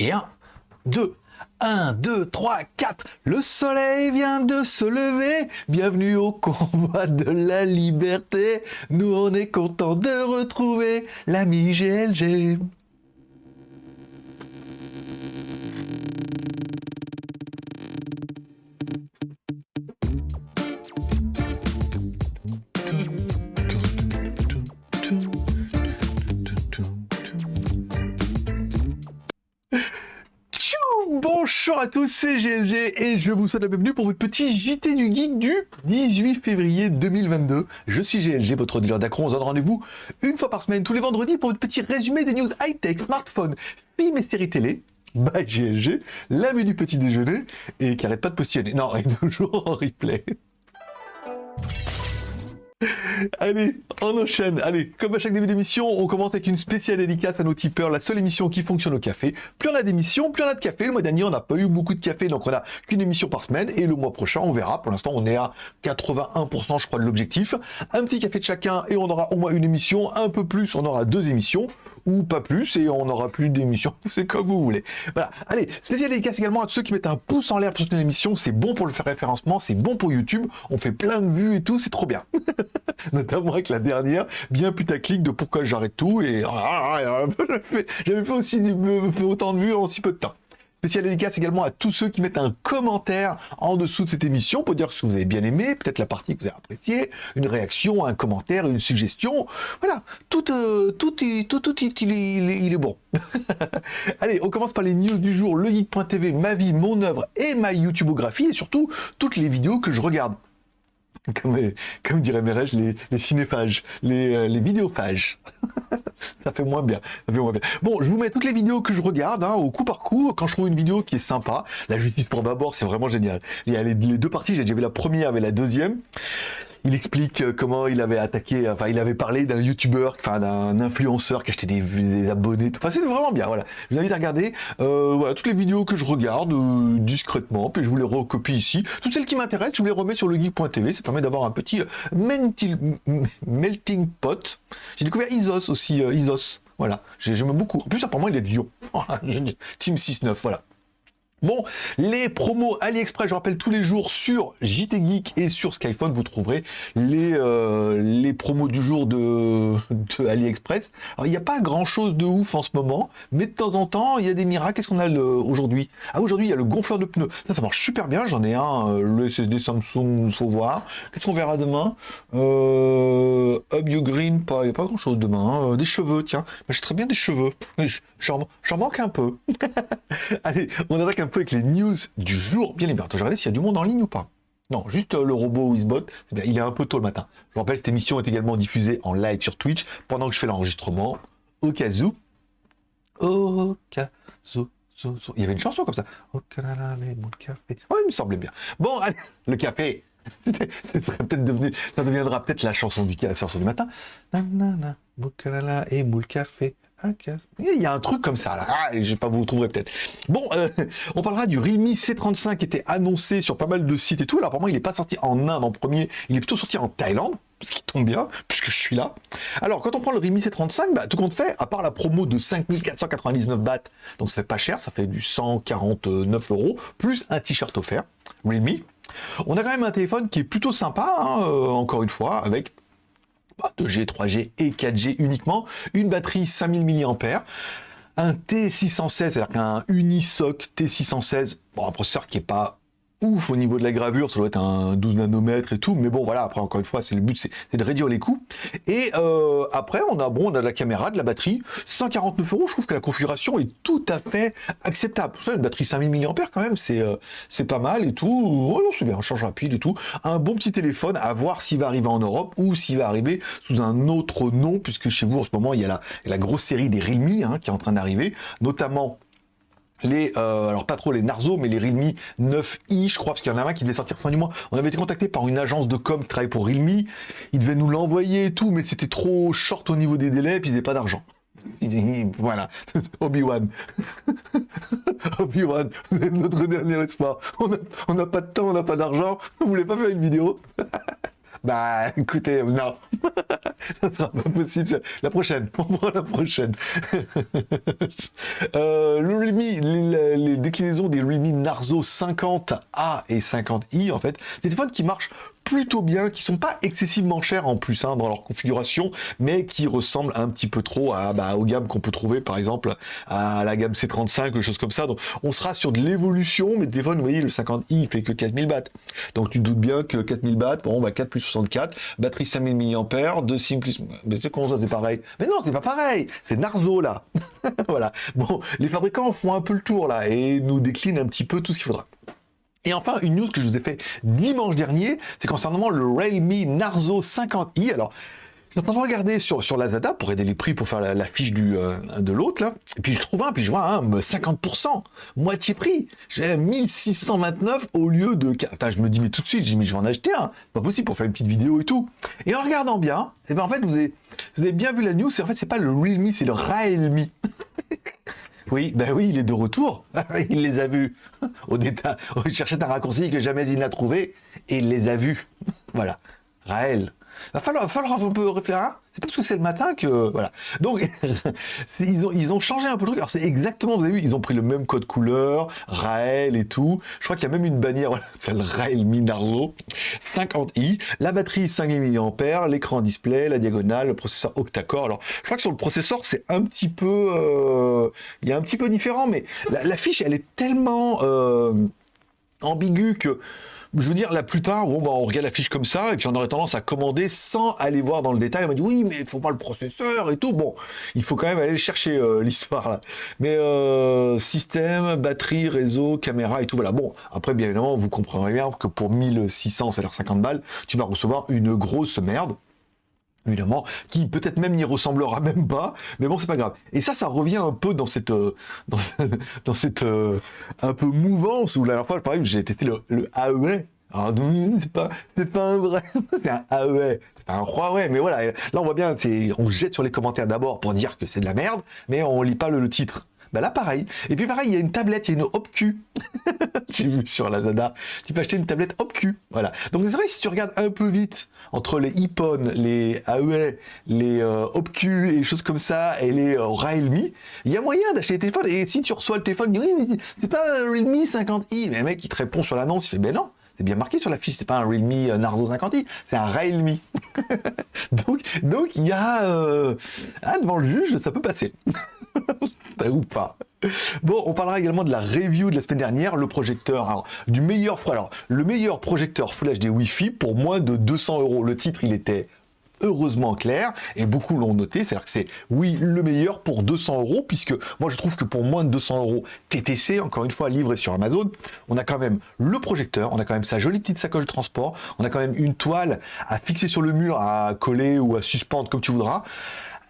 Et 1, 2, 1, 2, 3, 4. Le soleil vient de se lever. Bienvenue au combat de la liberté. Nous, on est content de retrouver l'ami GLG. Bonjour à tous, c'est GLG et je vous souhaite la bienvenue pour votre petit JT du Geek du 18 février 2022. Je suis GLG, votre dealer d'accro. On se donne rendez-vous une fois par semaine, tous les vendredis, pour votre petit résumé des news high-tech, smartphones, films et séries télé. By GLG, l'ami du petit déjeuner et qui arrête pas de postillonner. Non, est toujours en replay. Allez, on enchaîne. Allez, comme à chaque début d'émission, on commence avec une spéciale dédicace à nos tipeurs, la seule émission qui fonctionne au café. Plus on a d'émissions, plus on a de café. Le mois dernier, on n'a pas eu beaucoup de café, donc on a qu'une émission par semaine. Et le mois prochain, on verra. Pour l'instant, on est à 81%, je crois, de l'objectif. Un petit café de chacun et on aura au moins une émission. Un peu plus, on aura deux émissions ou pas plus, et on n'aura plus d'émission, c'est comme vous voulez. Voilà, allez, spécial dédicace également à ceux qui mettent un pouce en l'air pour une émission, c'est bon pour le faire référencement, c'est bon pour YouTube, on fait plein de vues et tout, c'est trop bien. Notamment avec la dernière, bien putaclic de pourquoi j'arrête tout, et j'avais fait aussi autant de vues en si peu de temps. Spécial dédicace également à tous ceux qui mettent un commentaire en dessous de cette émission pour dire ce que vous avez bien aimé, peut-être la partie que vous avez appréciée, une réaction, un commentaire, une suggestion. Voilà, tout, euh, tout, tout, tout, il, est, il est bon. Allez, on commence par les news du jour, le geek.tv, ma vie, mon œuvre et ma YouTubeographie et surtout toutes les vidéos que je regarde. Comme, comme dirait Mérège, les, les cinéphages, les, euh, les vidéophages. ça fait moins bien, ça fait moins bien. Bon, je vous mets toutes les vidéos que je regarde, hein, au coup par coup, quand je trouve une vidéo qui est sympa. La justice pour d'abord, c'est vraiment génial. Il y a les, les deux parties, j'ai déjà vu la première avec la deuxième il explique euh, comment il avait attaqué, enfin il avait parlé d'un youtubeur, enfin d'un influenceur qui achetait des, abonnés, enfin c'est vraiment bien, voilà. Je vous invite à regarder, euh, voilà, toutes les vidéos que je regarde euh, discrètement, puis je vous les recopie ici. Toutes celles qui m'intéressent, je vous les remets sur le geek.tv, ça permet d'avoir un petit melting, pot. J'ai découvert Isos aussi, Isos, voilà, j'aime beaucoup. En plus apparemment il est de Lyon, Team 6-9, voilà. Bon, les promos AliExpress, je rappelle tous les jours sur JT Geek et sur Skyphone, vous trouverez les, euh, les promos du jour de, AliExpress. Alors, il n'y a pas grand chose de ouf en ce moment, mais de temps en temps, il y a des miracles. Qu'est-ce qu'on a aujourd'hui? Ah, aujourd'hui, il y a le gonfleur de pneus. Ça, ça marche super bien. J'en ai un, euh, le SSD Samsung, faut voir. Qu'est-ce qu'on verra demain? Euh, Up You Green, pas, il n'y a pas grand chose demain. Hein. Euh, des cheveux, tiens. J'ai très bien des cheveux. J'en manque un peu. Allez, on attaque un peu avec les news du jour. Bien évidemment, je regarde s'il y a du monde en ligne ou pas. Non, juste euh, le robot Wizbot, il est un peu tôt le matin. Je vous rappelle, cette émission est également diffusée en live sur Twitch pendant que je fais l'enregistrement, au cas où. Au cas où. Il y avait une chanson comme ça. Oh, il me semblait bien. Bon, allez, le café. ça deviendra peut-être la chanson du, la chanson du matin. Nanana, et moule café. Il y a un truc comme ça, là. Ah, je vais pas vous trouver peut-être. Bon, euh, on parlera du Realme C35 qui était annoncé sur pas mal de sites et tout. Alors, apparemment, il n'est pas sorti en Inde en premier, il est plutôt sorti en Thaïlande, ce qui tombe bien, puisque je suis là. Alors, quand on prend le Realme C35, bah, tout compte fait, à part la promo de 5499 bahts, donc ça fait pas cher, ça fait du 149 euros, plus un t-shirt offert, Realme. On a quand même un téléphone qui est plutôt sympa, hein, euh, encore une fois, avec 2G, 3G et 4G uniquement, une batterie 5000 mAh, un T616, c'est-à-dire qu'un Unisoc T616, bon, un processeur qui est pas ouf au niveau de la gravure, ça doit être un 12 nanomètres et tout, mais bon voilà, après encore une fois, c'est le but, c'est de réduire les coûts. Et euh, après, on a bon, on a de la caméra, de la batterie, 149 euros, je trouve que la configuration est tout à fait acceptable. Une batterie 5000 mAh quand même, c'est euh, c'est pas mal et tout. Oh, c'est bien, un charge rapide et tout. Un bon petit téléphone, à voir s'il va arriver en Europe ou s'il va arriver sous un autre nom, puisque chez vous en ce moment, il y a la, la grosse série des Realme hein, qui est en train d'arriver, notamment les, euh, alors pas trop les Narzo, mais les Realme 9i, je crois, parce qu'il y en a un qui devait sortir fin du mois. On avait été contacté par une agence de com qui travaille pour Realme. Ils devaient nous l'envoyer et tout, mais c'était trop short au niveau des délais, puis ils n'avaient pas d'argent. Voilà, Obi-Wan. Obi-Wan, vous êtes notre dernier espoir. On n'a pas de temps, on n'a pas d'argent. Vous voulez pas faire une vidéo? Bah, écoutez, non. ça sera pas possible. La prochaine, pour la prochaine. euh, le les, déclinaisons des Realme Narzo 50A et 50i, en fait, des téléphones qui marchent plutôt bien, qui sont pas excessivement chers en plus hein, dans leur configuration, mais qui ressemblent un petit peu trop à, bah, aux gammes qu'on peut trouver par exemple à la gamme C35, quelque chose comme ça. Donc on sera sur de l'évolution, mais le téléphone, vous voyez, le 50i, il fait que 4000 bahts. Donc tu te doutes bien que 4000 bahts, bon, bah 4 plus 64, batterie 5000 mAh, 2 SIM plus... Mais c'est ça, c'est pareil? Mais non, c'est pas pareil C'est Narzo, là Voilà. Bon, les fabricants font un peu le tour, là, et nous déclinent un petit peu tout ce qu'il faudra. Et enfin, une news que je vous ai fait dimanche dernier, c'est concernant le Realme Narzo 50i. Alors, train de regarder sur, sur Lazada pour aider les prix pour faire la, fiche du, euh, de l'autre, là. Et puis je trouve un, puis je vois un 50%, moitié prix. J'ai 1629 au lieu de... Enfin, je me dis, mais tout de suite, j'ai mis, je vais en acheter un. Pas possible pour faire une petite vidéo et tout. Et en regardant bien, et eh ben en fait, vous avez, vous avez bien vu la news, c'est en fait, c'est pas le Realme, c'est le Realme. Oui, ben oui, il est de retour. il les a vus. Au détail, il cherchait un raccourci que jamais il n'a trouvé et il les a vus. voilà. Raël. Va falloir, va falloir un peu réfléchir. Hein. c'est pas parce que c'est le matin que voilà. Donc ils ont, ils ont changé un peu le truc. Alors c'est exactement, vous avez vu, ils ont pris le même code couleur, Raël et tout. Je crois qu'il y a même une bannière, voilà, c'est le Raël Minarzo 50i. La batterie 5000 mAh, l'écran display, la diagonale, le processeur octa-core. Alors je crois que sur le processeur c'est un petit peu, euh, il y a un petit peu différent, mais la, fiche elle est tellement euh, ambiguë que je veux dire, la plupart, bon, bah, on regarde la fiche comme ça, et puis on aurait tendance à commander sans aller voir dans le détail. On m'a dit, oui, mais il faut voir le processeur et tout. Bon, il faut quand même aller chercher euh, l'histoire. Mais euh, système, batterie, réseau, caméra et tout, voilà. Bon, après, bien évidemment, vous comprendrez bien que pour 1600, c'est-à-dire 50 balles, tu vas recevoir une grosse merde évidemment, qui peut-être même n'y ressemblera même pas, mais bon, c'est pas grave. Et ça, ça revient un peu dans cette, euh, dans, cette euh, un peu mouvance où la dernière fois, par exemple, j'ai testé le, le AEA. C'est pas, c'est pas un vrai, c'est un AEA, c'est pas un Huawei, mais voilà, là on voit bien, on jette sur les commentaires d'abord pour dire que c'est de la merde, mais on lit pas le titre. Bah là, pareil. Et puis pareil, il y a une tablette, il y a une OpQ. J'ai vu sur la Zada. Tu peux acheter une tablette OpQ. Voilà. Donc c'est vrai que si tu regardes un peu vite entre les iPhone, les AEA, les euh, OpQ et les choses comme ça, et les euh, Realme, il y a moyen d'acheter des téléphones. Et si tu reçois le téléphone, oui, mais c'est pas un Realme 50i. Mais le mec, il te répond sur l'annonce, il fait ben non. C'est bien marqué sur la fiche, c'est pas un Realme euh, Nardo 50i, c'est un Realme. donc, donc il y a ah, devant le juge, ça peut passer. ou pas. Bon, on parlera également de la review de la semaine dernière, le projecteur, alors, du meilleur, alors, le meilleur projecteur Full HD Wi-Fi pour moins de 200 euros. Le titre, il était heureusement clair, et beaucoup l'ont noté, c'est-à-dire que c'est, oui, le meilleur pour 200 euros, puisque moi je trouve que pour moins de 200 euros TTC, encore une fois, livré sur Amazon, on a quand même le projecteur, on a quand même sa jolie petite sacoche de transport, on a quand même une toile à fixer sur le mur, à coller ou à suspendre comme tu voudras,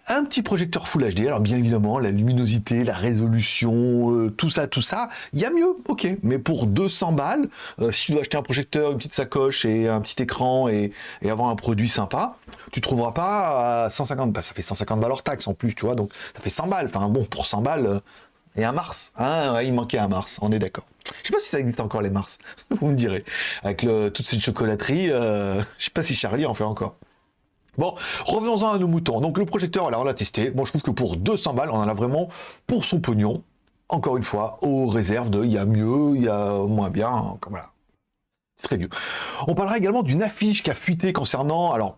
un petit projecteur Full HD. Alors bien évidemment, la luminosité, la résolution, euh, tout ça, tout ça, il y a mieux, ok. Mais pour 200 balles, euh, si tu dois acheter un projecteur, une petite sacoche et un petit écran et, avoir un produit sympa, tu trouveras pas à 150 bah, Ça fait 150 balles hors taxe en plus, tu vois, donc ça fait 100 balles. Enfin bon, pour 100 balles, euh, et un Mars. Hein, il manquait un Mars, on est d'accord. Je sais pas si ça existe encore les Mars, vous me direz. Avec le, toute cette chocolaterie, je sais pas si Charlie en fait encore. Bon, revenons-en à nos moutons. Donc le projecteur, alors on l'a testé. Bon, je trouve que pour 200 balles, on en a vraiment pour son pognon. Encore une fois, aux réserves de il y a mieux, il y a moins bien. Comme voilà. Très bien. On parlera également d'une affiche qui a fuité concernant, alors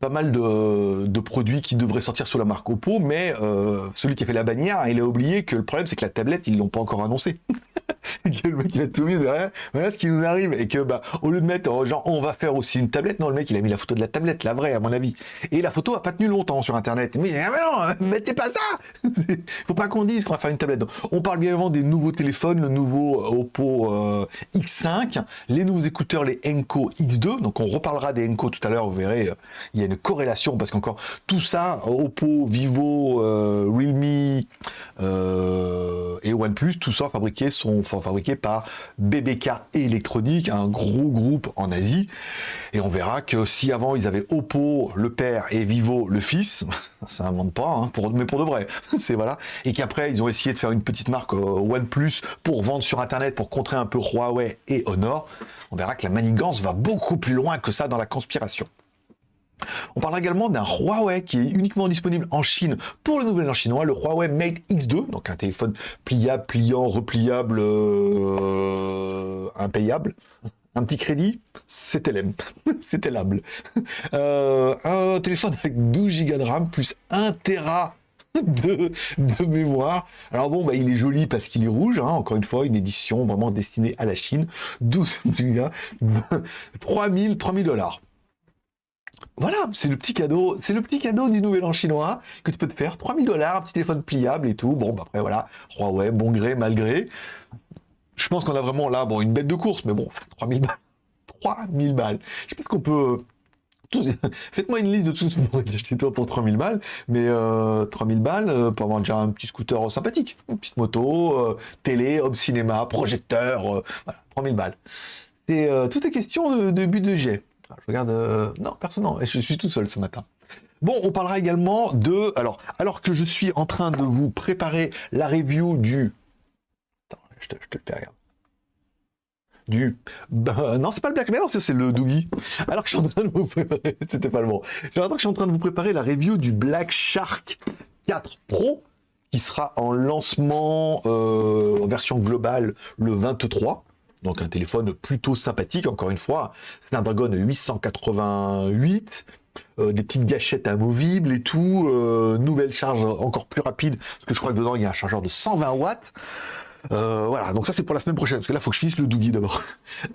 pas mal de, produits qui devraient sortir sous la marque Oppo, mais euh, celui qui a fait la bannière, il a oublié que le problème c'est que la tablette, ils l'ont pas encore annoncé. que le mec il a tout mis derrière, voilà ce qui nous arrive, et que bah au lieu de mettre euh, genre on va faire aussi une tablette, non le mec il a mis la photo de la tablette, la vraie à mon avis. Et la photo a pas tenu longtemps sur internet. Mais, ah, non, mettez pas ça Faut pas qu'on dise qu'on va faire une tablette. on parle bien évidemment des nouveaux téléphones, le nouveau euh, Oppo euh, X5, les nouveaux écouteurs, les Enco X2, donc on reparlera des Enco tout à l'heure, vous verrez, il y a une corrélation, parce qu'encore tout ça, Oppo, Vivo, Realme et OnePlus, tout ça fabriqué sont fabriqué par BBK Electronic, un gros groupe en Asie. Et on verra que si avant ils avaient Oppo le père et Vivo le fils, ça invente pas, hein, mais pour de vrai, c'est voilà. Et qu'après ils ont essayé de faire une petite marque euh, OnePlus pour vendre sur Internet, pour contrer un peu Huawei et Honor, on verra que la manigance va beaucoup plus loin que ça dans la conspiration. On parlera également d'un Huawei qui est uniquement disponible en Chine pour le nouvel an chinois, le Huawei Mate X2, donc un téléphone pliable, pliant, repliable, euh, impayable. Un petit crédit, c'était l'aime, c'était l'able. Euh, un téléphone avec 12 Go de RAM plus 1 Tera de, mémoire. Alors bon, bah, il est joli parce qu'il est rouge, hein. encore une fois, une édition vraiment destinée à la Chine. 12 Go, 3000, 3000 dollars. Voilà, c'est le petit cadeau, c'est le petit cadeau du nouvel an chinois que tu peux te faire. 3000 dollars, un petit téléphone pliable et tout. Bon, bah après voilà, Huawei, bon gré, mal gré. Je pense qu'on a vraiment là, bon, une bête de course, mais bon, 3000 balles. 3000 balles. Je ce qu'on peut... Faites-moi une liste de tout ce que vous acheter toi pour 3000 balles, mais 3000 euh, balles euh, pour avoir déjà un petit scooter sympathique, une petite moto, euh, télé, home cinéma, projecteur, voilà, 3000 balles. C'est tout est question de, de but de jet. Je regarde... Euh, non, personne, non. Je suis tout seul ce matin. Bon, on parlera également de... Alors, alors que je suis en train de vous préparer la review du... Attends, je te, le fais, regarde. Du... Ben, non, c'est pas le Black Mirror, c'est le Doogie. Alors que je suis en train de vous préparer... C'était pas le bon. Alors que je suis en train de vous préparer la review du Black Shark 4 Pro, qui sera en lancement euh, en version globale le 23. Donc un téléphone plutôt sympathique, encore une fois. Snapdragon 888, euh, des petites gâchettes amovibles et tout. Euh, nouvelle charge encore plus rapide, parce que je crois que dedans il y a un chargeur de 120 watts. Euh, voilà, donc ça c'est pour la semaine prochaine, parce que là il faut que je finisse le Doogie d'abord.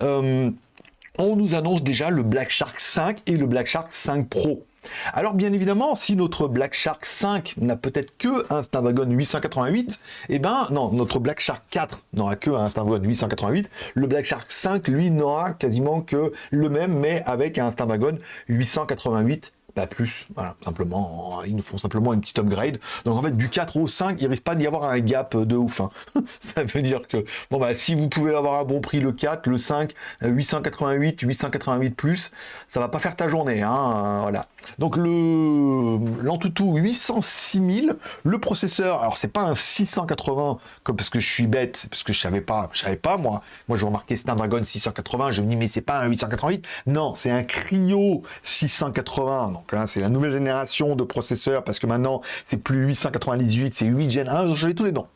on nous annonce déjà le Black Shark 5 et le Black Shark 5 Pro. Alors bien évidemment, si notre Black Shark 5 n'a peut-être que un Snapdragon 888, eh ben non, notre Black Shark 4 n'aura que un Snapdragon 888, le Black Shark 5 lui n'aura quasiment que le même mais avec un Snapdragon 888 pas plus. Voilà, simplement, ils nous font simplement une petite upgrade. Donc en fait, du 4 au 5, il risque pas d'y avoir un gap de ouf. Hein. Ça veut dire que, bon bah, si vous pouvez avoir un bon prix le 4, le 5, 888, 888 plus, ça va pas faire ta journée. Hein, voilà. Donc le l'Antutu 806 000, le processeur, alors c'est pas un 680 comme parce que je suis bête, parce que je savais pas, je savais pas moi. Moi je remarquais Snapdragon 680, je me dis mais c'est pas un 888. Non, c'est un Cryo 680. Donc là c'est la nouvelle génération de processeurs parce que maintenant c'est plus 898, c'est 8 Gen 1, j'avais tous les dents.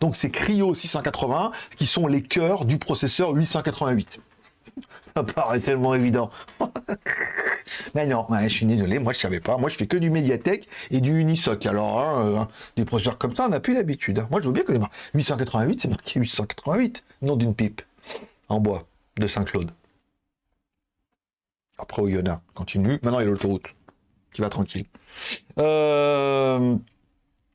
Donc c'est Cryo 680 qui sont les cœurs du processeur 888. Ça paraît tellement évident. Mais non, je suis désolé, moi je savais pas. Moi je fais que du Mediatek et du Unisoc. Alors, hein, euh, des processeurs comme ça, on n'a plus l'habitude. Hein. Moi je veux bien que 888, c'est marqué 888, nom d'une pipe en bois de Saint-Claude. Après Oyonnax, continue. Maintenant il y a l'autoroute qui va tranquille. Euh,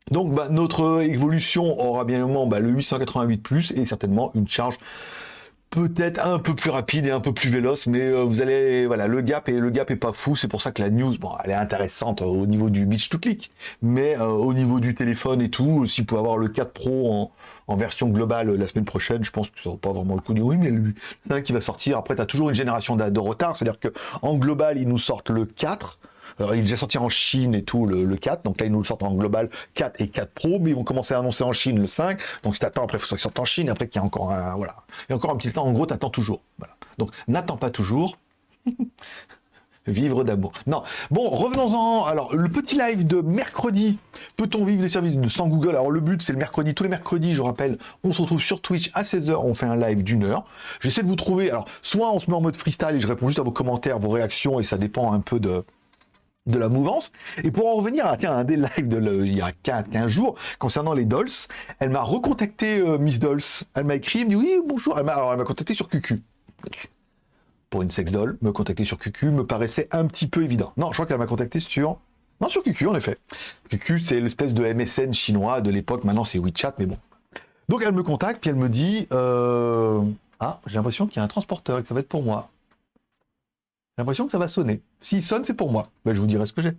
donc bah, notre évolution aura bien évidemment bah, le 888 et certainement une charge peut-être un peu plus rapide et un peu plus véloce, mais euh, vous allez, voilà, le gap et le gap est pas fou, c'est pour ça que la news, bon, elle est intéressante au niveau du beach to click, mais euh, au niveau du téléphone et tout, si vous pouvez avoir le 4 Pro en, version globale la semaine prochaine, je pense que ça vaut pas vraiment le coup de oui, mais c'est un qui va sortir. Après, tu as toujours une génération de, de retard, c'est-à-dire que en global, ils nous sortent le 4 il est déjà sorti en Chine et tout, le, 4. Donc là, ils nous le sortent en global 4 et 4 Pro. Mais ils vont commencer à annoncer en Chine le 5. Donc si t'attends, après, il faut qu'il sorte en Chine. Après, qu'il y a encore un, voilà. Il y a encore un petit temps. En gros, t'attends toujours. Voilà. Donc, n'attends pas toujours. Vivre d'amour. Non. Bon, revenons-en. Alors, le petit live de mercredi. Peut-on vivre des services de, sans Google? Alors, le but, c'est le mercredi. Tous les mercredis, je rappelle, on se retrouve sur Twitch à 16h. On fait un live d'une heure. J'essaie de vous trouver. Alors, soit on se met en mode freestyle et je réponds juste à vos commentaires, vos réactions, et ça dépend un peu de, de la mouvance. Et pour en revenir à tiens, un des lives de il y a 15 jours concernant les Dolls, elle m'a recontacté euh, Miss Dolls. Elle m'a écrit, elle me dit oui, bonjour. Elle m'a, contacté sur QQ. Pour une sex doll, me contacter sur QQ me paraissait un petit peu évident. Non, je crois qu'elle m'a contacté sur... Non, sur QQ, en effet. QQ, c'est l'espèce de MSN chinois de l'époque. Maintenant, c'est WeChat, mais bon. Donc, elle me contacte, puis elle me dit... Euh, ah, j'ai l'impression qu'il y a un transporteur et que ça va être pour moi. J'ai l'impression que ça va sonner. S'il sonne, c'est pour moi. Ben, je vous dirai ce que j'ai.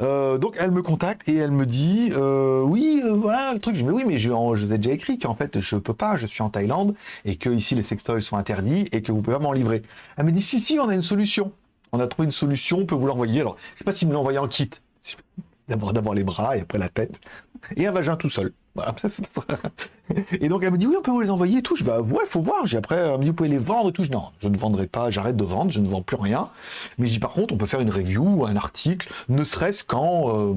Euh, donc, elle me contacte et elle me dit euh, Oui, euh, voilà le truc. Je dis Mais oui, mais je, vous ai déjà écrit qu'en fait, je peux pas, je suis en Thaïlande et que ici les sextoys sont interdits et que vous pouvez pas m'en livrer. Elle me dit Si, si, on a une solution. On a trouvé une solution, on peut vous l'envoyer. Alors, je sais pas si me l'envoyer en kit. D'abord les bras et après la tête. Et un vagin tout seul. Et donc elle me dit oui, on peut vous les envoyer et tout. Je bah ouais, faut voir. J'ai après vous pouvez les vendre et tout. Je non, je ne vendrai pas, j'arrête de vendre, je ne vends plus rien. Mais je dis par contre, on peut faire une review, un article, ne serait-ce qu'en euh,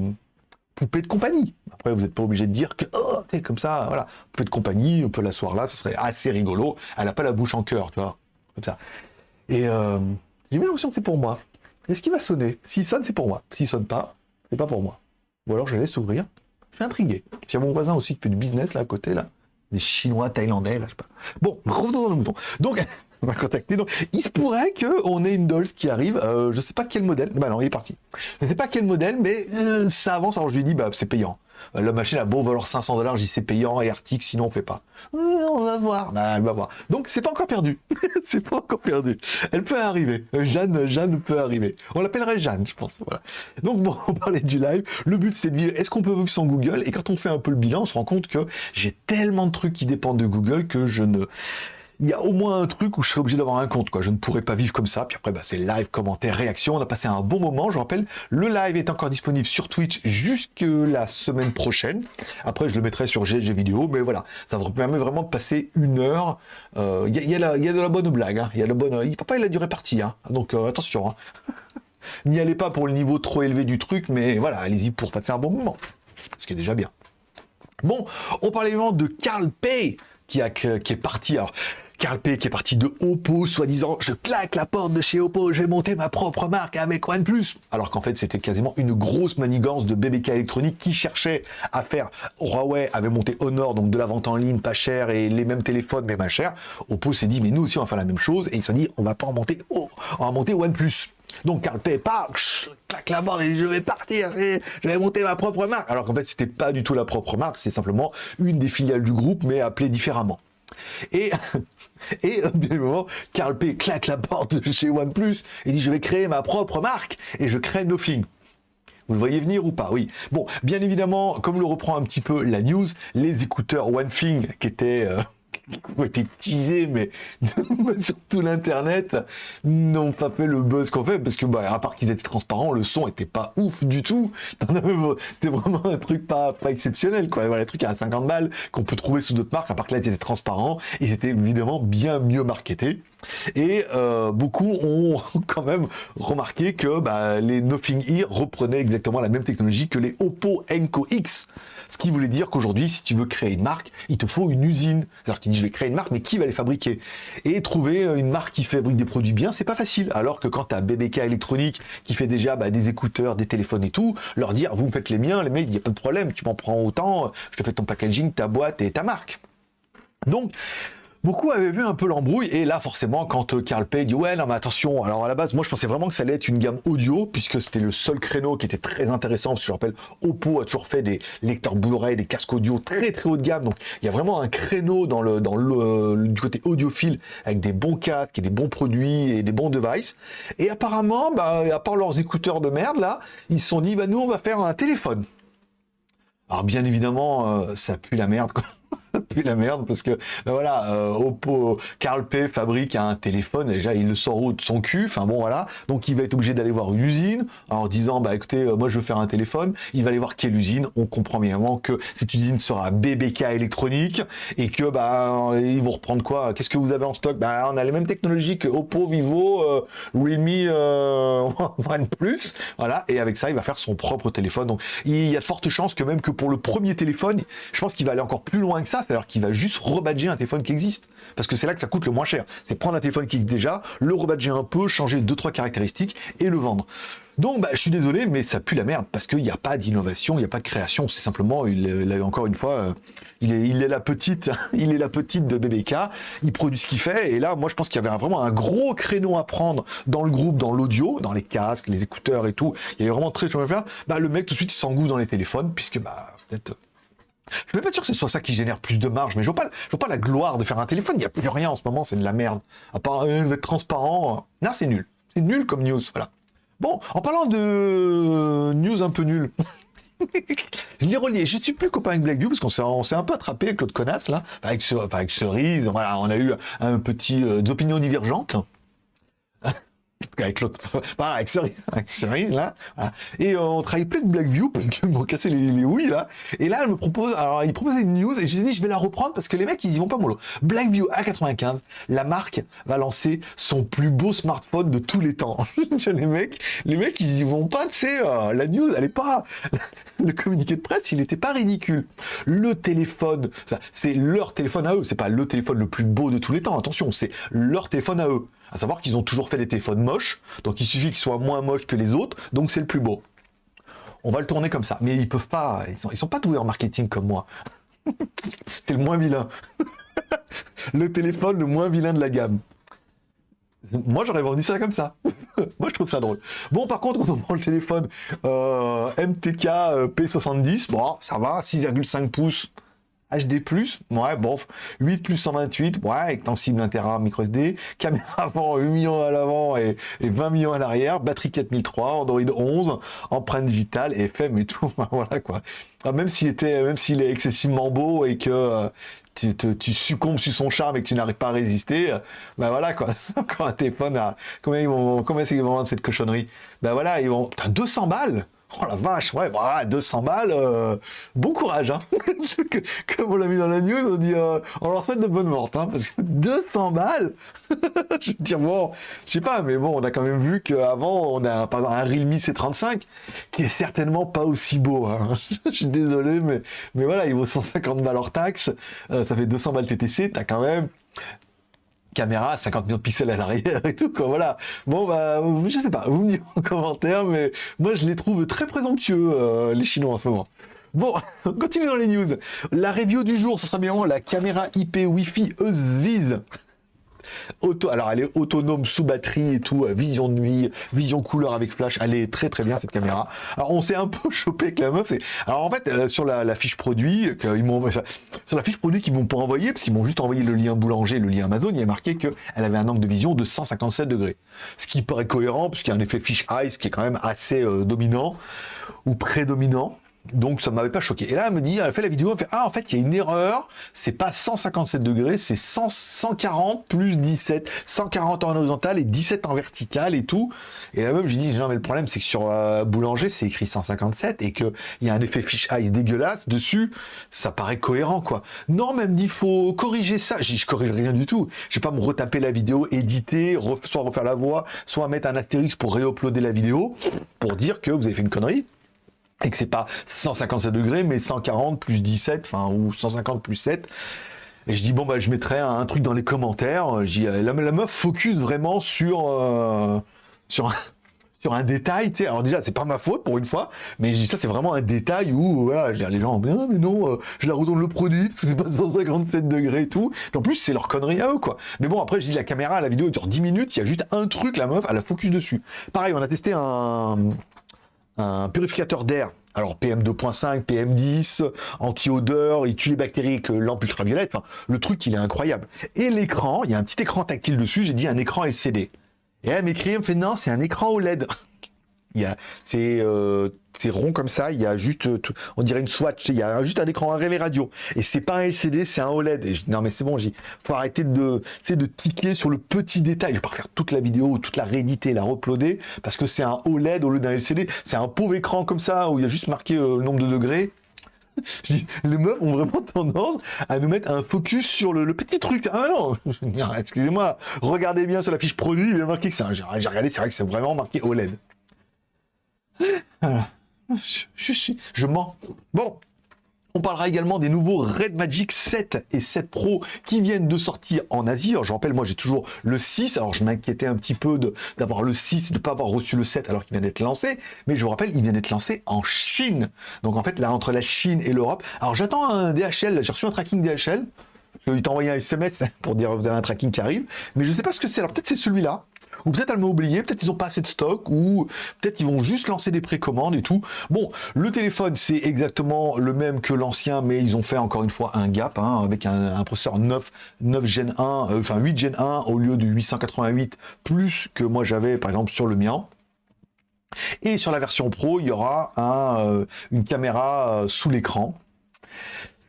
poupée de compagnie. Après, vous n'êtes pas obligé de dire que oh, comme ça, voilà, poupée de compagnie, on peut l'asseoir là, ce serait assez rigolo. Elle n'a pas la bouche en cœur, tu vois, comme ça. Et euh, j'ai bien l'impression que c'est pour moi. Est-ce qu'il va sonner? S'il sonne, c'est pour moi. S'il sonne pas, c'est pas pour moi. Ou alors je laisse ouvrir. Je suis intrigué. A mon voisin aussi qui fait du business là à côté là. Des Chinois, Thaïlandais, là, je sais pas. Bon, revenons dans le mouton. Donc, on va contacter. Donc, il se pourrait qu'on ait une Dolls qui arrive. Euh, je sais pas quel modèle. Bah non, il est parti. Je sais pas quel modèle, mais euh, ça avance. Alors je lui dis, bah c'est payant. Euh, la machine a beau valoir 500 dollars, dis c'est payant et article, sinon on fait pas. on va voir. Bah, elle va voir. Donc c'est pas encore perdu. c'est pas encore perdu. Elle peut arriver. Euh, Jeanne, Jeanne peut arriver. On l'appellerait Jeanne, je pense. Donc bon, on parlait du live. Le but c'est de dire est-ce qu'on peut vivre sans Google? Et quand on fait un peu le bilan, on se rend compte que j'ai tellement de trucs qui dépendent de Google que je ne il y a au moins un truc où je serais obligé d'avoir un compte, quoi. Je ne pourrais pas vivre comme ça. Puis après, bah, c'est live, commentaires, réactions. On a passé un bon moment. Je rappelle, le live est encore disponible sur Twitch jusque la semaine prochaine. Après, je le mettrai sur GG vidéo. Mais voilà, ça me permet vraiment de passer une heure. Euh, il y, a, de la bonne blague. Hein. Il y a le bon. Papa, il. Hein. Donc euh, attention. Hein. N'y allez pas pour le niveau trop élevé du truc, mais voilà, allez-y pour passer un bon moment. Ce qui est déjà bien. Bon, on parlait évidemment de Carl Pay qui, qui est parti. Alors, Carl P qui est parti de Oppo, soi-disant je claque la porte de chez Oppo, je vais monter ma propre marque avec OnePlus. Alors qu'en fait c'était quasiment une grosse manigance de BBK électronique qui cherchait à faire. Huawei avait monté Honor, donc de la vente en ligne pas cher et les mêmes téléphones mais pas cher. Oppo s'est dit mais nous aussi on va faire la même chose et ils se sont dit on va pas en monter, oh, on va monter OnePlus. Donc Carl P, claque la porte et je vais partir, je vais monter ma propre marque. Alors qu'en fait c'était pas du tout la propre marque, c'est simplement une des filiales du groupe mais appelée différemment. Et, et bien évidemment, Carl P claque la porte de chez OnePlus et dit je vais créer ma propre marque et je crée Nothing. Vous le voyez venir ou pas? Oui. Bon, bien évidemment, comme le reprend un petit peu la news, les écouteurs OneThing qui étaient euh, ont été teasés, mais sur tout l'internet, n'ont pas fait le buzz qu'on fait, parce que, bah, à part qu'ils étaient transparents, le son était pas ouf du tout. C'était vraiment un truc pas, pas exceptionnel, quoi. Voilà, les trucs à 50 balles qu'on peut trouver sous d'autres marques, à part que là, ils étaient transparents, ils étaient évidemment bien mieux marketés. Et euh, beaucoup ont quand même remarqué que bah, les Nothing Ear reprenaient exactement la même technologie que les Oppo Enco X. Ce qui voulait dire qu'aujourd'hui, si tu veux créer une marque, il te faut une usine. C'est-à-dire que tu dis, je vais créer une marque, mais qui va les fabriquer? Et trouver une marque qui fabrique des produits bien, c'est pas facile. Alors que quand tu as BBK électronique qui fait déjà bah, des écouteurs, des téléphones et tout, leur dire, vous me faites les miens, les mecs, il n'y a pas de problème, tu m'en prends autant, je te fais ton packaging, ta boîte et ta marque. Donc, Beaucoup avaient vu un peu l'embrouille, et là, forcément, quand euh, Carl Pay dit « Ouais, non, mais attention, alors à la base, moi, je pensais vraiment que ça allait être une gamme audio, puisque c'était le seul créneau qui était très intéressant, parce que je rappelle, Oppo a toujours fait des lecteurs Blu-ray, des casques audio très très haut de gamme, donc il y a vraiment un créneau dans le, dans le, du côté audiophile, avec des bons casques, et des bons produits, et des bons devices, et apparemment, bah, à part leurs écouteurs de merde, là, ils se sont dit « Bah, nous, on va faire un téléphone ». Alors, bien évidemment, euh, ça pue la merde, quoi. plus la merde parce que ben voilà euh, Oppo Carl P fabrique un téléphone déjà il le sort de son cul enfin bon voilà. Donc il va être obligé d'aller voir une usine en disant bah écoutez euh, moi je veux faire un téléphone. Il va aller voir quelle usine. On comprend bien que cette usine sera BBK électronique et que bah ils vont reprendre quoi? Qu'est-ce que vous avez en stock? Bah on a les mêmes technologies que Oppo Vivo euh, Realme OnePlus voilà. Et avec ça il va faire son propre téléphone. Donc il y a de fortes chances que même que pour le premier téléphone je pense qu'il va aller encore plus loin que ça c'est-à-dire qu'il va juste rebadger un téléphone qui existe. Parce que c'est là que ça coûte le moins cher. C'est prendre un téléphone qui existe déjà, le rebadger un peu, changer deux trois caractéristiques et le vendre. Donc, bah, je suis désolé, mais ça pue la merde parce qu'il n'y a pas d'innovation, il n'y a pas de création. C'est simplement, il, encore une fois, euh, il est, la petite, il est la petite de BBK. Il produit ce qu'il fait. Et là, moi, je pense qu'il y avait vraiment un gros créneau à prendre dans le groupe, dans l'audio, dans les casques, les écouteurs et tout. Il y avait vraiment très chose à faire. Bah, le mec tout de suite, il s'engousse dans les téléphones puisque, bah, peut-être je suis pas sûr que ce soit ça qui génère plus de marge, mais je vois pas, vois pas la gloire de faire un téléphone. Il n'y a plus rien en ce moment, c'est de la merde. À part euh, être transparent. Non, c'est nul. C'est nul comme news, voilà. Bon, en parlant de news un peu nul. je l'ai relié. Je suis plus copain avec Blackview parce qu'on s'est un peu attrapé avec l'autre connasse là, avec, avec Cerise. Voilà, on a eu un petit euh, opinions divergentes. avec l'autre, voilà, avec Cerise, avec Cerise, là, voilà. et euh, on travaille plus de Blackview, parce qu'ils m'ont cassé les, les ouïes, là, et là, elle me propose, alors, il proposait une news, et j'ai dit, je vais la reprendre, parce que les mecs, ils y vont pas mollo. Blackview A95, la marque va lancer son plus beau smartphone de tous les temps. les mecs, les mecs, ils y vont pas, tu sais, euh, la news, elle est pas, le communiqué de presse, il était pas ridicule. Le téléphone, c'est leur téléphone à eux, c'est pas le téléphone le plus beau de tous les temps, attention, c'est leur téléphone à eux. À savoir qu'ils ont toujours fait des téléphones moches, donc il suffit qu'ils soient moins moches que les autres, donc c'est le plus beau. On va le tourner comme ça, mais ils peuvent pas, ils sont, pas doués en marketing comme moi. c'est le moins vilain. le téléphone le moins vilain de la gamme. Moi, j'aurais vendu ça comme ça. Moi, je trouve ça drôle. Bon, par contre, quand on prend le téléphone euh, MTK euh, P70, bon, ça va, 6,5 pouces, HD+, ouais, bon, 8 plus 128, ouais, extensible 1 Tera micro SD, caméra avant 8 millions à l'avant et, 20 millions à l'arrière, batterie 4003, Android 11, empreinte digitale, FM et tout, voilà quoi. Même s'il était, même s'il est excessivement beau et que euh, tu, succombes sur son charme et que tu n'arrives pas à résister, ben voilà quoi. Quand un téléphone a, combien ils vont, combien qu'ils vont vendre cette cochonnerie? Ben voilà, ils vont, t'as 200 balles Oh la vache, ouais, bah, 200 balles, euh, bon courage, hein. Comme on l'a mis dans la news, on dit, euh, on leur souhaite de bonnes mortes, hein, parce que 200 balles, je veux dire, bon, je sais pas, mais bon, on a quand même vu qu'avant, on a par exemple un Realme C35, qui est certainement pas aussi beau, hein. je suis désolé, mais, mais voilà, il vaut 150 balles hors taxe, euh, ça fait 200 balles TTC, t'as quand même caméra, 50 millions de pixels à l'arrière et tout, quoi, voilà. Bon, bah, je sais pas, vous me dites en commentaire, mais moi, je les trouve très présomptueux, euh, les Chinois, en ce moment. Bon, on continue dans les news. La review du jour, ce sera bien la caméra IP Wi-Fi EUSVIS. Alors elle est autonome sous batterie et tout, euh, vision de nuit, vision couleur avec flash, elle est très très bien cette caméra. Alors on s'est un peu chopé avec la meuf, alors en fait euh, sur la, fiche produit, ils m'ont sur la fiche produit qu'ils m'ont pas envoyé, parce qu'ils m'ont juste envoyé le lien boulanger, le lien Amazon, il y a marqué qu'elle avait un angle de vision de 157 degrés. Ce qui paraît cohérent, puisqu'il y a un effet fish eyes qui est quand même assez euh, dominant, ou prédominant. Donc ça m'avait pas choqué. Et là, elle me dit, elle fait la vidéo, elle fait ah en fait il y a une erreur, c'est pas 157 degrés, c'est 140 plus 17, 140 en horizontal et 17 en vertical et tout. Et là même je dis non mais le problème c'est que sur euh, Boulanger c'est écrit 157 et que il y a un effet fish eyes dégueulasse dessus, ça paraît cohérent quoi. Non même dit faut corriger ça. Je, je corrige rien du tout. Je vais pas me retaper la vidéo, éditer, soit refaire la voix, soit mettre un astérisque pour réuploader la vidéo pour dire que vous avez fait une connerie et que c'est pas 157 degrés, mais 140 plus 17, enfin, ou 150 plus 7. Et je dis, bon, bah, je mettrai un, truc dans les commentaires. La, la, meuf focus vraiment sur, euh, sur, un, sur un détail, tu. Alors déjà, c'est pas ma faute pour une fois, mais je dis ça, c'est vraiment un détail où, voilà, je dis, les gens, mais non, mais non, euh, je la retourne le produit, parce que c'est pas 157 degrés et tout. Et en plus, c'est leur connerie à eux, quoi. Mais bon, après, je dis, la caméra, la vidéo dure 10 minutes, il y a juste un truc, la meuf, elle a focus dessus. Pareil, on a testé un, un purificateur d'air. Alors PM2.5, PM10, anti-odeur, il tue les bactéries avec lampe ultraviolette. Le truc, il est incroyable. Et l'écran, il y a un petit écran tactile dessus. J'ai dit un écran LCD. Et elle m'écrit, elle me fait non, c'est un écran OLED. c'est euh, rond comme ça, il y a juste, euh, on dirait une swatch, il y a juste un écran relais radio. Et c'est pas un LCD, c'est un OLED. Non mais c'est bon, il faut arrêter de, de sur le petit détail. Je vais pas refaire toute la vidéo, toute la rééditer, la uploader, parce que c'est un OLED au lieu d'un LCD. C'est un pauvre écran comme ça, où il y a juste marqué euh, le nombre de degrés. les meufs ont vraiment tendance à nous mettre un focus sur le, petit truc. Ah non, excusez-moi, regardez bien sur la fiche produit, il y a marqué que c'est. J'ai regardé, c'est vrai que c'est vraiment marqué OLED. Je, suis, je mens. Bon, on parlera également des nouveaux Red Magic 7 et 7 Pro qui viennent de sortir en Asie. Alors je rappelle, moi j'ai toujours le 6, alors je m'inquiétais un petit peu d'avoir le 6, de ne pas avoir reçu le 7 alors qu'il vient d'être lancé, mais je vous rappelle, il vient d'être lancé en Chine. Donc en fait, là, entre la Chine et l'Europe, alors j'attends un DHL, j'ai reçu un tracking DHL, il t'a envoyé un SMS pour dire vous avez un tracking qui arrive, mais je ne sais pas ce que c'est. Alors peut-être c'est celui-là, ou peut-être elle m'a oublié, peut-être ils n'ont pas assez de stock, ou peut-être ils vont juste lancer des précommandes et tout. Bon, le téléphone c'est exactement le même que l'ancien, mais ils ont fait encore une fois un gap hein, avec un, processeur 9, 9 Gen 1, euh, enfin 8 Gen 1 au lieu du 888 plus que moi j'avais par exemple sur le mien. Et sur la version Pro, il y aura euh, une caméra euh, sous l'écran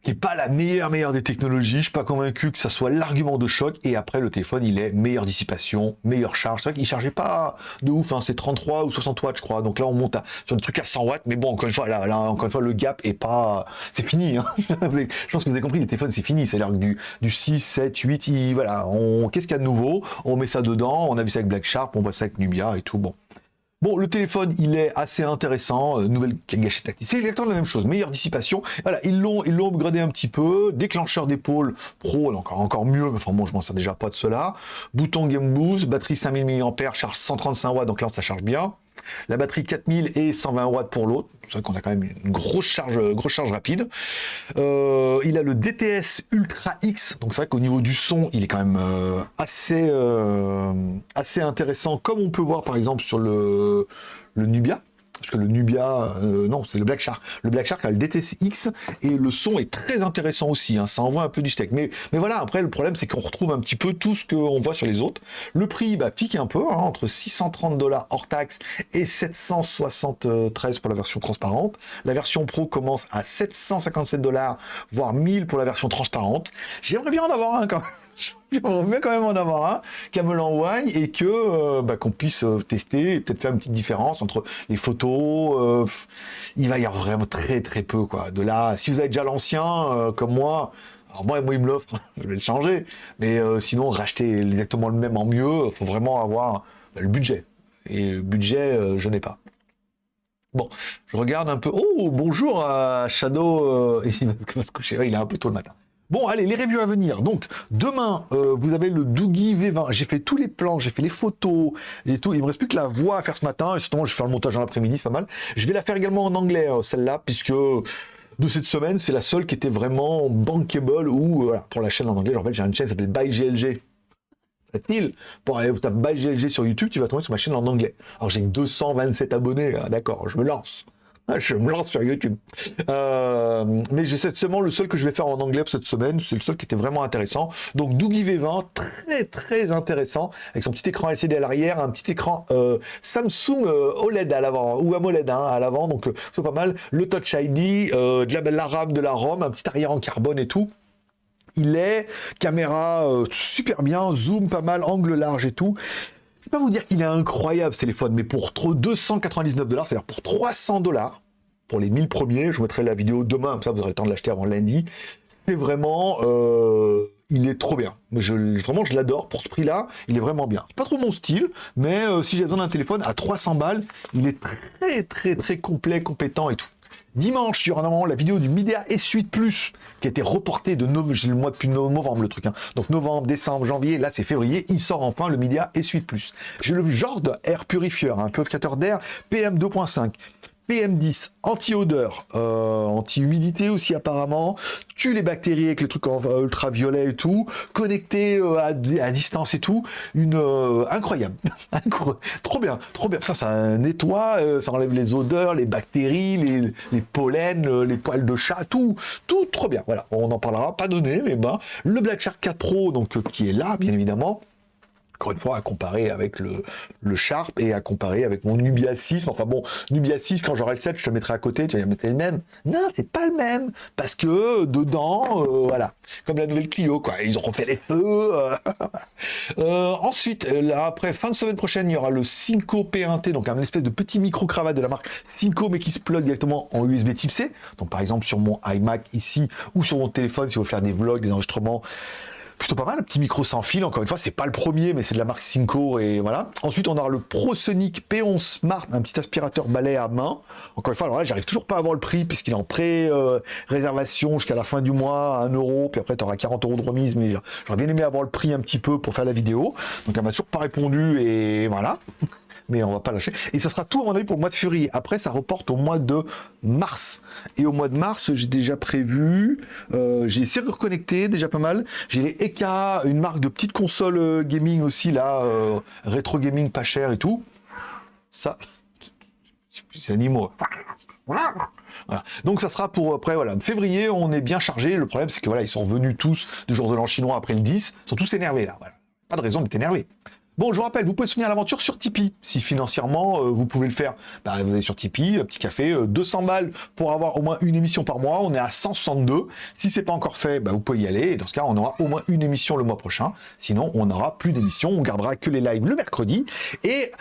qui est pas la meilleure meilleure des technologies. Je suis pas convaincu que ça soit l'argument de choc. Et après, le téléphone, il est meilleure dissipation, meilleure charge. C'est vrai qu'il chargeait pas de ouf. Hein. C'est 33 ou 60 watts, je crois. Donc là, on monte sur le truc à 100 watts. Mais bon, encore une fois, là, là encore une fois, le gap est pas, c'est fini. Hein. je pense que vous avez compris. Les téléphones, c'est fini. C'est-à-dire que du, du 6, 7, 8, voilà. On, qu'est-ce qu'il y a de nouveau? On met ça dedans. On a vu ça avec Black Sharp. On voit ça avec Nubia et tout. Bon. Bon, le téléphone, il est assez intéressant. Euh, nouvelle gâchette tactile. C'est exactement la même chose. Meilleure dissipation. Voilà, ils l'ont, ils l'ont upgradé un petit peu. Déclencheur d'épaule pro, encore, encore mieux. Mais enfin bon, je m'en sers déjà pas de cela. Bouton Game Boost, batterie 5000 mAh, charge 135 watts, donc là, ça charge bien. La batterie 4000 et 120 watts pour l'autre. C'est vrai qu'on a quand même une grosse charge, grosse charge rapide. Euh, il a le DTS Ultra X. Donc c'est vrai qu'au niveau du son, il est quand même euh, assez, euh, assez intéressant, comme on peut voir par exemple sur le Nubia parce que le Nubia, euh, non, c'est le Black Shark. Le Black Shark a le DTX et le son est très intéressant aussi, hein. ça envoie un peu du steak. Mais, voilà, après, le problème, c'est qu'on retrouve un petit peu tout ce qu'on voit sur les autres. Le prix bah, pique un peu, hein, entre 630 dollars hors taxe et 773 pour la version transparente. La version Pro commence à 757 dollars, voire 1000 pour la version transparente. J'aimerais bien en avoir un quand même. On veut quand même en avoir un, qu'elle me l'envoie et que euh, bah, qu'on puisse euh, tester peut-être faire une petite différence entre les photos. Euh, il va y avoir vraiment très très peu quoi. De là, si vous avez déjà l'ancien comme moi, alors moi, moi il me l'offre, je vais le changer. Mais sinon, racheter exactement le même en mieux, faut vraiment avoir bah, le budget. Et budget, je n'ai pas. Bon, je regarde un peu. Oh, bonjour à Shadow. il va se coucher. Il est un peu tôt le matin. Bon, allez, les reviews à venir. Donc, demain, euh, vous avez le Doogie V20. J'ai fait tous les plans, j'ai fait les photos et tout. Il me reste plus que la voix à faire ce matin. Et justement, je vais faire le montage en après-midi, c'est pas mal. Je vais la faire également en anglais, euh, celle-là, puisque de cette semaine, c'est la seule qui était vraiment bankable ou euh, pour la chaîne en anglais. Je rappelle, j'ai une chaîne qui s'appelle ByGLG. Facile. Pour aller taper ByGLG sur YouTube, tu vas tomber sur ma chaîne en anglais. Alors j'ai 227 abonnés, hein, d'accord, je me lance. Ah, je me lance sur YouTube. Euh, mais j'ai seulement le seul que je vais faire en anglais cette semaine. C'est le seul qui était vraiment intéressant. Donc Doogie V20, très très intéressant, avec son petit écran LCD à l'arrière, un petit écran euh, Samsung euh, OLED à l'avant, ou AMOLED hein, à l'avant, donc c'est pas mal. Le Touch ID, de la, la RAM, de la ROM, un petit arrière en carbone et tout. Il est caméra super bien, zoom pas mal, angle large et tout. Je vais pas vous dire qu'il est incroyable ce téléphone, mais pour 299 dollars, c'est-à-dire pour 300 dollars, pour les 1000 premiers, je vous mettrai la vidéo demain, comme ça vous aurez le temps de l'acheter avant lundi. C'est vraiment, euh, il est trop bien. Je, vraiment, je l'adore. Pour ce prix-là, il est vraiment bien. Pas trop mon style, mais euh, si j'ai besoin d'un téléphone à 300 balles, il est très, très, très complet, compétent et tout. Dimanche, il y aura normalement la vidéo du Midea S8 Plus qui a été reportée de novembre, le mois depuis novembre le truc. Hein. Donc novembre, décembre, janvier, là c'est février, il sort enfin le Midea S8 Plus. J'ai le Jord Air Purifier, un purificateur d'air PM 2.5. PM10, anti-odeur, euh, anti-humidité aussi apparemment, tue les bactéries avec les trucs en ultraviolet et tout, connecté euh, à, distance et tout, une euh, incroyable, trop bien, trop bien. Ça, ça nettoie, ça enlève les odeurs, les bactéries, les, les pollens, les poils de chat, tout, tout trop bien. Voilà, on en parlera, pas donné, mais ben le Black Shark 4 Pro donc qui est là, bien évidemment encore une fois, à comparer avec le, Sharp et à comparer avec mon Nubia 6. Enfin bon, Nubia 6, quand j'aurai le 7, je te mettrai à côté, tu vas mettre le même. Non, c'est pas le même, parce que dedans, euh, voilà, comme la nouvelle Clio, quoi, ils auront fait les feux. Euh. Euh, ensuite, là, après, fin de semaine prochaine, il y aura le Cinco P1T, donc un espèce de petit micro-cravate de la marque Cinco, mais qui se plug directement en USB type C. Donc par exemple, sur mon iMac ici, ou sur mon téléphone, si vous voulez faire des vlogs, des enregistrements, plutôt pas mal, un petit micro sans fil, encore une fois, c'est pas le premier, mais c'est de la marque Cinco, et voilà. Ensuite, on aura le ProSonic P11 Smart, un petit aspirateur balai à main. Encore une fois, alors là, j'arrive toujours pas à avoir le prix, puisqu'il est en pré-réservation jusqu'à la fin du mois, à 1 euro, puis après, tu auras 40 euros de remise, mais j'aurais bien aimé avoir le prix un petit peu pour faire la vidéo. Donc, elle m'a toujours pas répondu, et voilà mais on va pas lâcher. Et ça sera tout, à mon avis, pour le mois de février. Après, ça reporte au mois de mars. Et au mois de mars, j'ai déjà prévu, euh, j'ai essayé de reconnecter, déjà pas mal. J'ai les EK, une marque de petite console euh, gaming aussi, là, euh, rétro gaming pas cher et tout. Ça, c'est animaux. Donc ça sera pour après voilà février on est bien chargé le problème c'est que voilà ils sont revenus tous du jour de l'an chinois après le 10 ils sont tous énervés là voilà pas de raison d'être énervé Bon, je vous rappelle, vous pouvez soutenir l'aventure sur Tipeee. Si financièrement, euh, vous pouvez le faire, bah, vous allez sur Tipeee, petit café, 200 balles pour avoir au moins une émission par mois. On est à 162. Si c'est pas encore fait, bah, vous pouvez y aller. Dans ce cas, on aura au moins une émission le mois prochain. Sinon, on n'aura plus d'émission. On gardera que les lives le mercredi. Et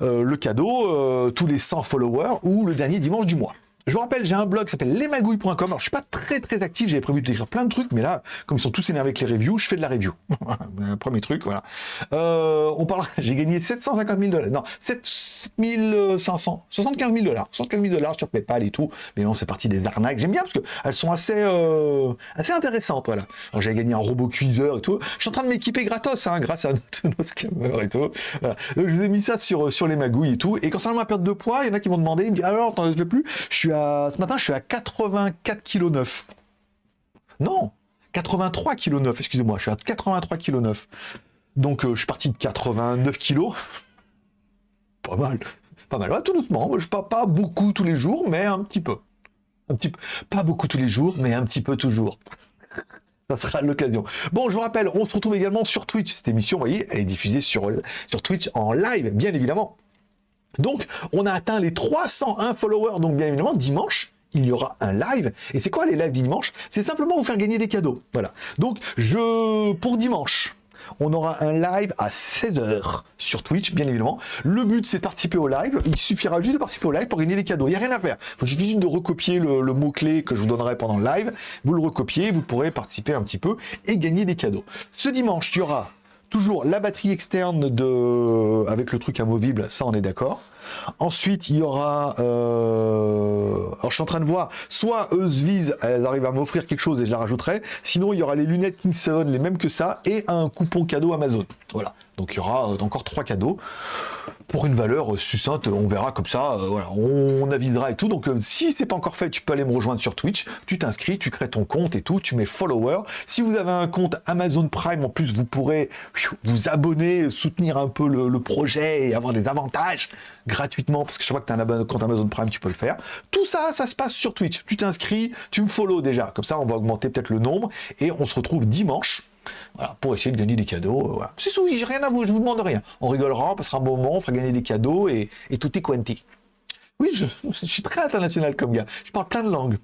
le cadeau, tous les 100 followers ou le dernier dimanche du mois. Je vous rappelle, j'ai un blog qui s'appelle lesmagouilles.com. Alors, je suis pas très très actif, j'avais prévu d'écrire plein de trucs, mais là, comme ils sont tous énervés avec les reviews, je fais de la review. Premier truc, voilà. Euh, on parle, j'ai gagné 750 000 dollars, non, 7500, 75 000 dollars, 75 000 dollars sur PayPal et tout. Mais non, c'est parti des arnaques. J'aime bien parce que elles sont assez, euh, assez intéressantes, voilà. Alors, j'ai gagné un robot cuiseur et tout. Je suis en train de m'équiper gratos, hein, grâce à nos scammers et tout. Je vous ai mis ça sur, sur les magouilles et tout. Et concernant ma perte de poids, il y en a qui m'ont demandé, disent, alors, t'en veux plus? Je suis ce matin, je suis à 84 kg 9. Non, 83 kg 9, excusez-moi, je suis à 83 kg 9. Donc euh, je suis parti de 89 kg. Pas mal, pas mal. tout doucement, je pas, pas beaucoup tous les jours, mais un petit peu. Un petit. Pas beaucoup tous les jours, mais un petit peu toujours. Ça sera l'occasion. Bon, je vous rappelle, on se retrouve également sur Twitch. Cette émission, vous voyez, elle est diffusée sur Twitch en live, bien évidemment. Donc, on a atteint les 301 followers. Donc, bien évidemment, dimanche, il y aura un live. Et c'est quoi les lives dimanche? C'est simplement vous faire gagner des cadeaux. Voilà. Donc, je pour dimanche, on aura un live à 16h sur Twitch, bien évidemment. Le but, c'est de participer au live. Il suffira juste de participer au live pour gagner des cadeaux. Il n'y a rien à faire. Il faut juste de recopier le, le mot-clé que je vous donnerai pendant le live. Vous le recopiez, vous pourrez participer un petit peu et gagner des cadeaux. Ce dimanche, il y aura toujours la batterie externe de avec le truc amovible, ça on est d'accord. Ensuite, il y aura... Euh... Alors, je suis en train de voir, soit eux visent, elles arrivent à m'offrir quelque chose et je la rajouterai. Sinon, il y aura les lunettes King 7, les mêmes que ça, et un coupon cadeau Amazon. Voilà. Donc, il y aura euh, encore trois cadeaux pour une valeur euh, succincte. On verra comme ça. Euh, voilà, on, avisera et tout. Donc, si c'est pas encore fait, tu peux aller me rejoindre sur Twitch. Tu t'inscris, tu crées ton compte et tout. Tu mets follower. Si vous avez un compte Amazon Prime, en plus, vous pourrez vous abonner, soutenir un peu le, le projet et avoir des avantages gratuitement, parce que je vois que tu as un compte Amazon Prime, tu peux le faire. Tout ça, ça se passe sur Twitch. Tu t'inscris, tu me follow déjà. Comme ça, on va augmenter peut-être le nombre. Et on se retrouve dimanche pour essayer de gagner des cadeaux. Euh. C'est j'ai rien à vous, je vous demande rien. On rigolera, on passera un bon moment, on fera gagner des cadeaux et, tout est quanti. Oui, je, suis très international comme gars. Je parle plein de langues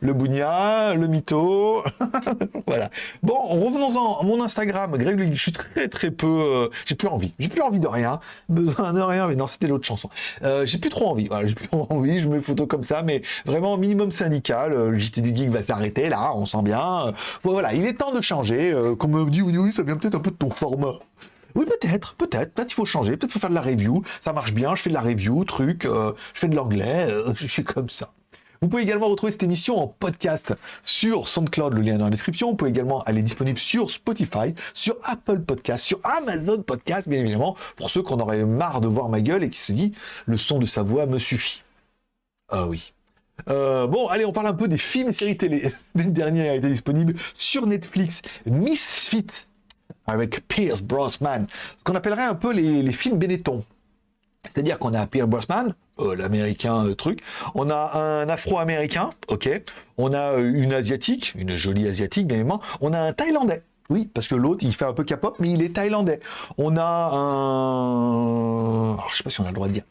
le bougna, le mytho. voilà. Bon, revenons-en à mon Instagram, Greg Je suis très très peu. Euh, j'ai plus envie. J'ai plus envie de rien. Besoin de rien. Mais non, c'était l'autre chanson. Euh, j'ai plus trop envie. J'ai plus envie. Je mets photos comme ça, mais vraiment minimum syndical. Euh, le JT du Geek va s'arrêter là, on sent bien. voilà, il est temps de changer. comme me dit, oui, oui, ça vient peut-être un peu de ton format. Oui, peut-être, peut-être. Peut-être il faut changer. Peut-être il faut faire de la review. Ça marche bien. Je fais de la review, truc. je fais de l'anglais. je suis comme ça. Vous pouvez également retrouver cette émission en podcast sur SoundCloud, le lien est dans la description. Vous pouvez également aller disponible sur Spotify, sur Apple Podcast, sur Amazon Podcast, bien évidemment, pour ceux qui en auraient marre de voir ma gueule et qui se disent le son de sa voix me suffit. Ah oui. Euh, bon, allez, on parle un peu des films et séries télé. La dernière a été disponible sur Netflix. Misfit avec Pierce Brosnan, qu'on appellerait un peu les, les films Benetton. C'est-à-dire qu'on a Pierre Brosnan, l'américain euh, truc, on a un afro-américain, ok, on a euh, une asiatique, une jolie asiatique bien évidemment, on a un thaïlandais. Oui, parce que l'autre, il fait un peu K-pop, mais il est thaïlandais. On a un... Alors, je sais pas si on a le droit de dire.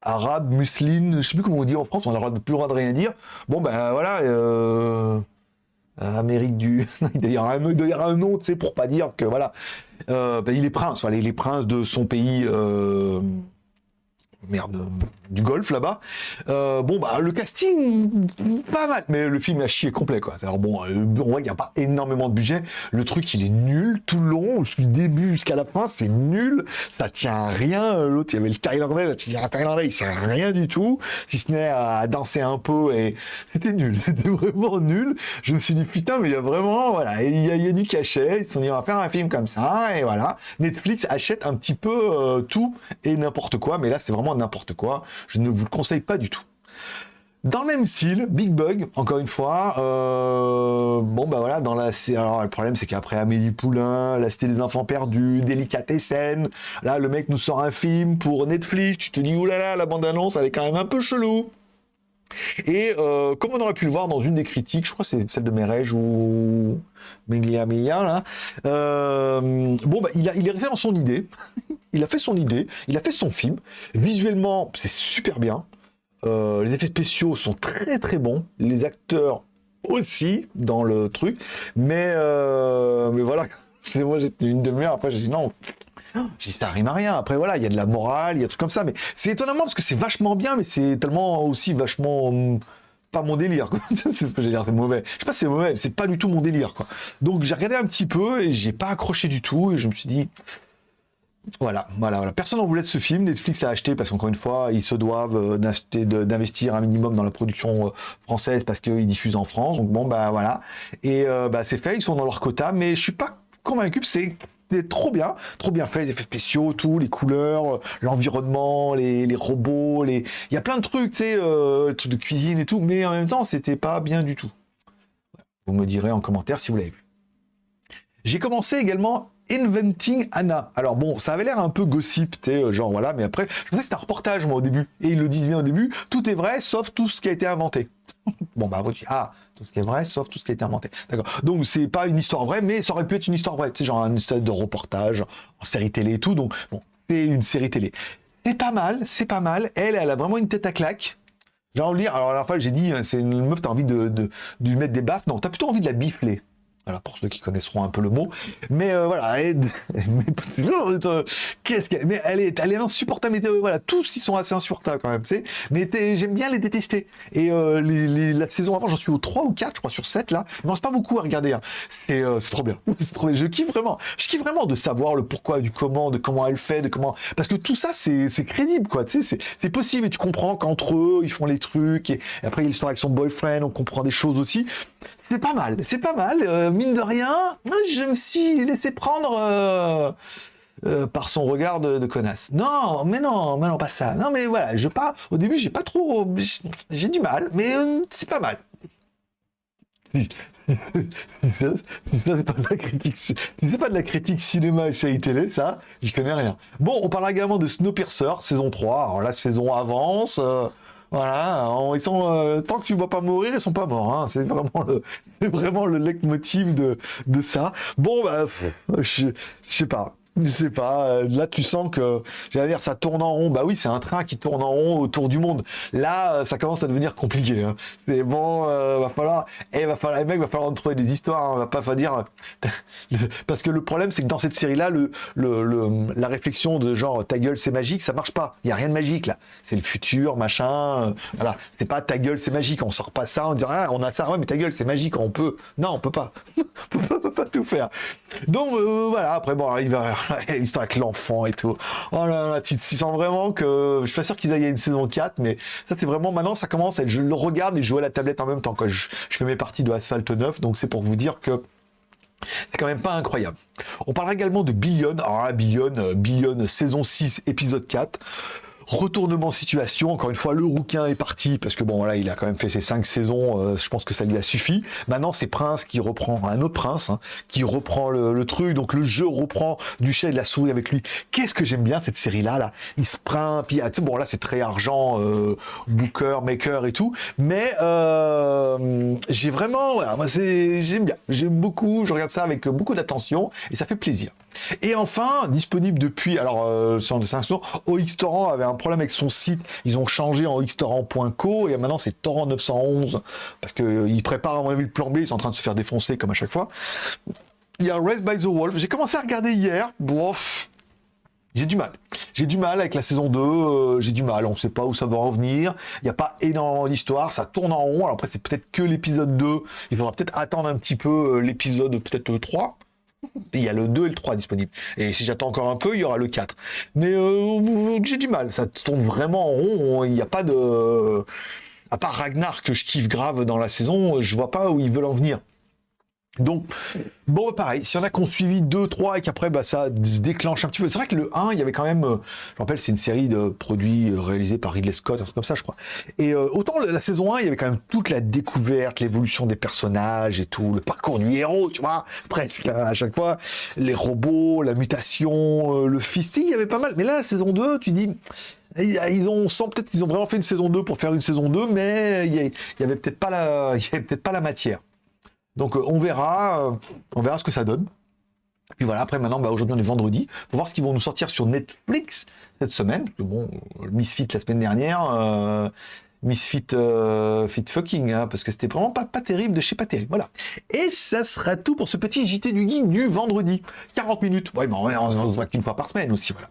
Arabe, musulmane, je sais plus comment on dit en France, on a plus le droit de rien dire. Bon, ben voilà, Amérique du... il y aura un, un nom, tu sais, pour pas dire que, voilà, ben, il est prince, voilà, il est prince de son pays merde, du golf là-bas. Euh, bon, bah, le casting, pas mal, mais le film a chié complet, quoi. Alors bon, euh, on voit qu'il n'y a pas énormément de budget. Le truc, il est nul tout le long, du début jusqu'à la fin, c'est nul. Ça tient à rien. L'autre, il y avait le Thaïlandais, là, tu dis, Thaïlandais, il sert à rien du tout, si ce n'est à danser un peu, et c'était nul. C'était vraiment nul. Je me suis dit, putain, mais il y a vraiment, voilà, il y a, du cachet. Ils sont dit, on faire un film comme ça, et voilà. Netflix achète un petit peu euh, tout et n'importe quoi, mais là, c'est vraiment n'importe quoi. Je ne vous le conseille pas du tout. Dans le même style, Big Bug, encore une fois, euh, bon bah voilà, dans la, alors le problème c'est qu'après Amélie Poulain, la Cité des Enfants Perdus, Délicatessen, là le mec nous sort un film pour Netflix, tu te dis oulala, la bande annonce elle est quand même un peu chelou. Et euh, comme on aurait pu le voir dans une des critiques, je crois c'est celle de Merej ou Miglia Miglia, là, euh, bon, bah, il, a, il est resté dans son idée. il a fait son idée, il a fait son film. Visuellement, c'est super bien. Euh, les effets spéciaux sont très très bons. Les acteurs aussi dans le truc. Mais, mais voilà, c'est moi j'étais une demi-heure, après j'ai dit non, je dis ça rime à rien. Après voilà, il y a de la morale, il y a tout comme ça, mais c'est étonnamment parce que c'est vachement bien, mais c'est tellement aussi vachement hum, pas mon délire. c'est c'est mauvais. Je sais pas, c'est mauvais, c'est pas du tout mon délire. Quoi. Donc j'ai regardé un petit peu et j'ai pas accroché du tout et je me suis dit. Voilà, voilà, voilà. Personne n'en voulait de ce film. Netflix l'a acheté parce qu'encore une fois, ils se doivent euh, d'investir un minimum dans la production euh, française parce qu'ils diffusent en France. Donc bon, bah voilà. Et euh, bah, c'est fait, ils sont dans leur quota, mais je suis pas convaincu que c'est trop bien, trop bien fait, les effets spéciaux, tout, les couleurs, l'environnement, les, robots, les... il y a plein de trucs, tu sais, euh, trucs de cuisine et tout, mais en même temps, c'était pas bien du tout. Vous me direz en commentaire si vous l'avez vu. J'ai commencé également Inventing Anna. Alors bon, ça avait l'air un peu gossip, sais, euh, genre voilà, mais après, je pensais que c'était un reportage, moi, au début. Et ils le disent bien au début, tout est vrai, sauf tout ce qui a été inventé. bon, bah, vous dites, ah, tout ce qui est vrai, sauf tout ce qui a été inventé. D'accord. Donc, c'est pas une histoire vraie, mais ça aurait pu être une histoire vraie. Sais, genre une histoire de reportage en série télé et tout. Donc, bon, c'est une série télé. C'est pas mal, c'est pas mal. Elle, elle a vraiment une tête à claque. J'ai envie de lire. Alors, la fois, j'ai dit, hein, c'est une meuf, t'as envie de, de, de lui mettre des baffes. Non, t'as plutôt envie de la bifler. Voilà, pour ceux qui connaîtront un peu le mot. Mais euh, voilà, elle qu'est-ce qu'elle Mais elle est, elle est insupportable. Mais, voilà, tous ils sont assez insupportables quand même, tu. Mais j'aime bien les détester. Et euh, la saison avant, j'en suis au 3 ou 4, je crois, sur 7 là. Il pas beaucoup à regarder. Hein. Euh, c'est trop bien. Trop Je kiffe vraiment. Je kiffe vraiment de savoir le pourquoi, du comment, de comment elle fait, de comment. Parce que tout ça, c'est crédible, quoi. Tu sais, c'est possible. Et tu comprends qu'entre eux, ils font les trucs. Et, après, il y l'histoire avec son boyfriend, on comprend des choses aussi. C'est pas mal. C'est pas mal mine de rien, je me suis laissé prendre euh, euh, par son regard de, connasse. Non, mais non, mais non, pas ça. Non, mais voilà, je pas. Au début, j'ai pas trop, j'ai du mal, mais euh, c'est pas mal. Si, c'est pas de la critique, c'est pas de la critique cinéma et série télé, ça, j'y connais rien. Bon, on parlera également de Snowpiercer, saison 3. Alors la saison avance. Voilà, ils sont euh, tant que tu ne vois pas mourir, ils sont pas morts. Hein. C'est vraiment le, vraiment le leitmotiv de, de ça. Bon, bah, je, je sais pas. Je sais pas, euh, là tu sens que, j'allais dire, ça tourne en rond. Bah oui, c'est un train qui tourne en rond autour du monde. Là, euh, ça commence à devenir compliqué. Hein. C'est bon, euh, va falloir, eh, va falloir, les mecs, va falloir trouver des histoires. Hein. Va pas dire, parce que le problème, c'est que dans cette série-là, le, le, la réflexion de genre ta gueule c'est magique, ça marche pas. Il y a rien de magique là. C'est le futur, machin. voilà, c'est pas ta gueule c'est magique. On sort pas ça, on dit ah, on a ça, ouais, mais ta gueule c'est magique. On peut, non, on peut pas, on peut pas tout faire. Donc voilà. Après bon, il va l'histoire avec l'enfant et tout. Oh là là, tu, sens vraiment que... Je suis pas sûr qu'il y ait une saison 4, mais ça c'est vraiment... Maintenant, ça commence à être... Je le regarde et je joue à la tablette en même temps que je, fais mes parties de Asphalt 9, donc c'est pour vous dire que c'est quand même pas incroyable. On parlera également de Billion. Alors Billion, euh, Billion saison 6, épisode 4. Retournement situation, encore une fois, le rouquin est parti, parce que bon, voilà, il a quand même fait ses cinq saisons, euh, je pense que ça lui a suffi. Maintenant, c'est Prince qui reprend, un autre Prince, hein, qui reprend le, truc, donc le jeu reprend. Du chat et de la souris avec lui. Qu'est-ce que j'aime bien cette série-là, là? Il se prend, puis, ah, bon, là, c'est très argent, euh, booker, maker et tout, mais euh, j'ai vraiment, moi, j'aime bien, j'aime beaucoup, je regarde ça avec beaucoup d'attention, et ça fait plaisir. Et enfin, disponible depuis, alors, euh, sur de 5 jours, OXTorrent avait un problème avec son site, ils ont changé en OXTorrent.co, et maintenant c'est Torrent 911, parce qu'ils euh, préparent à mon avis le plan B, ils sont en train de se faire défoncer comme à chaque fois. Il y a Raised by the Wolf, j'ai commencé à regarder hier, bof, j'ai du mal. J'ai du mal avec la saison 2, euh, j'ai du mal, on ne sait pas où ça va revenir, il n'y a pas énormément d'histoire, ça tourne en rond, alors après c'est peut-être que l'épisode 2, il faudra peut-être attendre un petit peu l'épisode peut-être 3, il y a le 2 et le 3 disponibles. Et si j'attends encore un peu, il y aura le 4. Mais euh, j'ai du mal, ça tourne vraiment en rond, il n'y a pas de... À part Ragnar que je kiffe grave dans la saison, je vois pas où ils veulent en venir. Donc, bon, pareil, si y en a qu'on suivi 2, 3 et qu'après, bah, ça se déclenche un petit peu. C'est vrai que le 1, il y avait quand même, euh, je rappelle, c'est une série de produits euh, réalisés par Ridley Scott, un truc comme ça, je crois. Et euh, autant la saison 1, il y avait quand même toute la découverte, l'évolution des personnages et tout, le parcours du héros, tu vois, presque, hein, à chaque fois, les robots, la mutation, le fils, il y avait pas mal. Mais là, la saison 2, tu dis, Ils ont, sent peut-être qu'ils ont vraiment fait une saison 2 pour faire une saison 2, mais il y, avait peut-être pas la, il y avait peut-être pas la matière. Donc on verra, on verra ce que ça donne. Puis voilà, après maintenant, bah, aujourd'hui on est vendredi. Faut voir ce qu'ils vont nous sortir sur Netflix cette semaine. Parce que bon, Misfit la semaine dernière, euh, Misfit euh, fit fucking, hein, parce que c'était vraiment pas, terrible de chez pas. Voilà. Et ça sera tout pour ce petit JT du geek du vendredi. 40 minutes. Ouais, mais on ne voit qu'une fois par semaine aussi, voilà.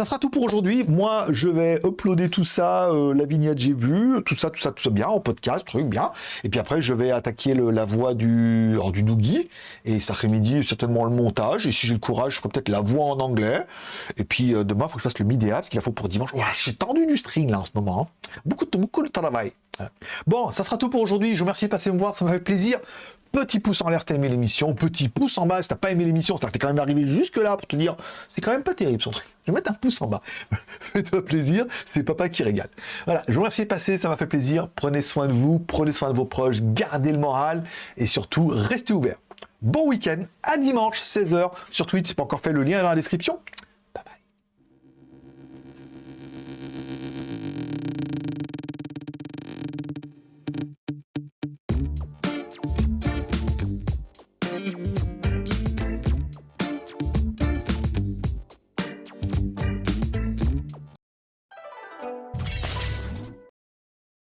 Ça sera tout pour aujourd'hui. Moi, je vais uploader tout ça, euh, la vignette j'ai vu, tout ça, tout ça, tout ça bien, en podcast, truc bien. Et puis après, je vais attaquer la voix du, alors, du Dougie. Et cet après-midi, certainement le montage. Et si j'ai le courage, je ferai peut-être la voix en anglais. Et puis euh, demain, il faut que je fasse le midéa, parce qu'il faut pour dimanche. Ouais, j'ai tendu du string là en ce moment. Hein. Beaucoup, beaucoup de travail. Bon, ça sera tout pour aujourd'hui. Je vous remercie de passer me voir, ça m'a fait plaisir. Petit pouce en l'air si t'as aimé l'émission, petit pouce en bas si t'as pas aimé l'émission, c'est-à-dire que t'es quand même arrivé jusque là pour te dire c'est quand même pas terrible son truc. Je vais mettre un pouce en bas. Fais-toi plaisir, c'est papa qui régale. Voilà, je vous remercie de passer, ça m'a fait plaisir. Prenez soin de vous, prenez soin de vos proches, gardez le moral et surtout restez ouverts. Bon week-end, à dimanche 16h sur Twitch, c'est pas encore fait le lien dans la description.